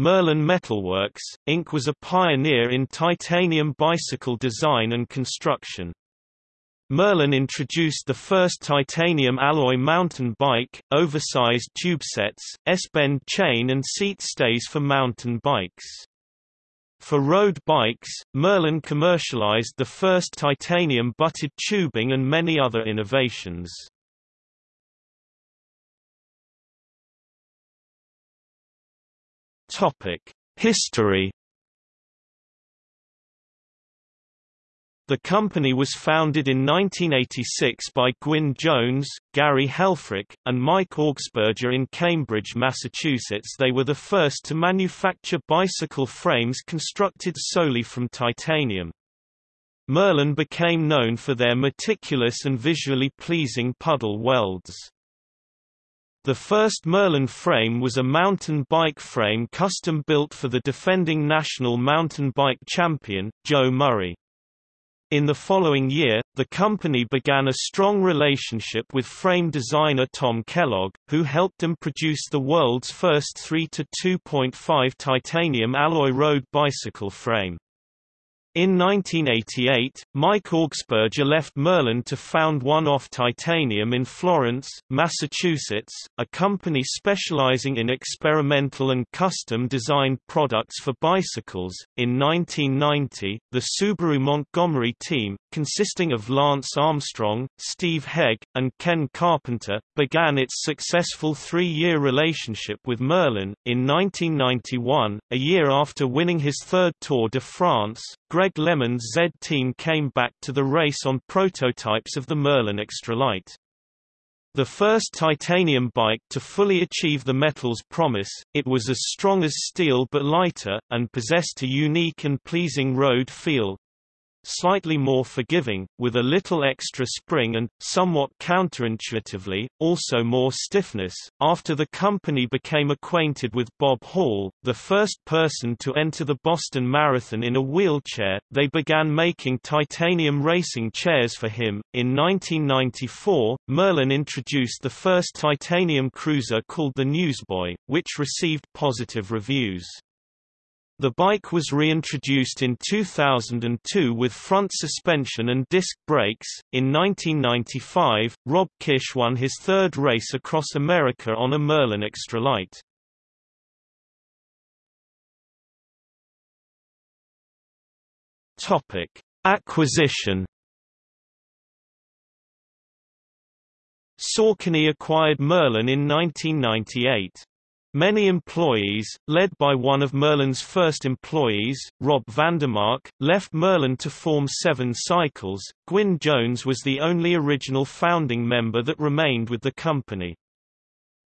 Merlin Metalworks, Inc. was a pioneer in titanium bicycle design and construction. Merlin introduced the first titanium alloy mountain bike, oversized tube sets, S-bend chain and seat stays for mountain bikes. For road bikes, Merlin commercialized the first titanium butted tubing and many other innovations. History The company was founded in 1986 by Gwyn Jones, Gary Helfrich, and Mike Augsburger in Cambridge, Massachusetts. They were the first to manufacture bicycle frames constructed solely from titanium. Merlin became known for their meticulous and visually pleasing puddle welds. The first Merlin frame was a mountain bike frame custom built for the defending national mountain bike champion, Joe Murray. In the following year, the company began a strong relationship with frame designer Tom Kellogg, who helped them produce the world's first 3 to 2.5 titanium alloy road bicycle frame. In 1988, Mike Augsburger left Merlin to found One-Off Titanium in Florence, Massachusetts, a company specializing in experimental and custom-designed products for bicycles. In 1990, the Subaru Montgomery team, consisting of Lance Armstrong, Steve Hegg, and Ken Carpenter, began its successful three-year relationship with Merlin. In 1991, a year after winning his third Tour de France, Greg LeMond's Z team came back to the race on prototypes of the Merlin Extralight. The first titanium bike to fully achieve the metal's promise, it was as strong as steel but lighter, and possessed a unique and pleasing road feel, slightly more forgiving, with a little extra spring and, somewhat counterintuitively, also more stiffness. After the company became acquainted with Bob Hall, the first person to enter the Boston Marathon in a wheelchair, they began making titanium racing chairs for him. In 1994, Merlin introduced the first titanium cruiser called the Newsboy, which received positive reviews. The bike was reintroduced in 2002 with front suspension and disc brakes. In 1995, Rob Kish won his third race across America on a Merlin Extralight. Topic: Acquisition. Saucony acquired Merlin in 1998. Many employees, led by one of Merlin's first employees, Rob Vandermark, left Merlin to form Seven Cycles. Gwyn Jones was the only original founding member that remained with the company.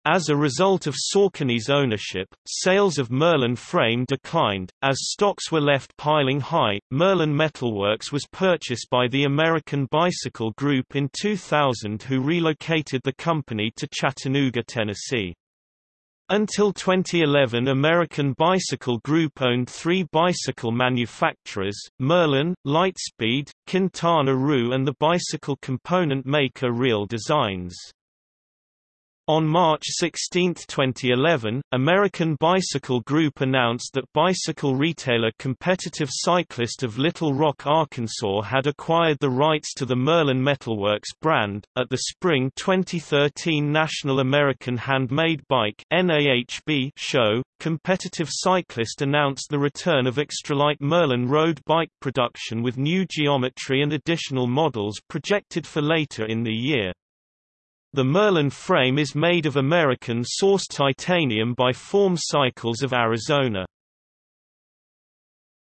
As a result of Saucony's ownership, sales of Merlin frame declined. As stocks were left piling high, Merlin Metalworks was purchased by the American Bicycle Group in 2000 who relocated the company to Chattanooga, Tennessee. Until 2011 American Bicycle Group owned three bicycle manufacturers, Merlin, Litespeed, Quintana Roo and the bicycle component maker Real Designs. On March 16, 2011, American Bicycle Group announced that bicycle retailer Competitive Cyclist of Little Rock, Arkansas had acquired the rights to the Merlin Metalworks brand. At the Spring 2013 National American Handmade Bike (NAHB) show, Competitive Cyclist announced the return of Extralight Merlin road bike production with new geometry and additional models projected for later in the year. The Merlin frame is made of American-sourced titanium by Form Cycles of Arizona.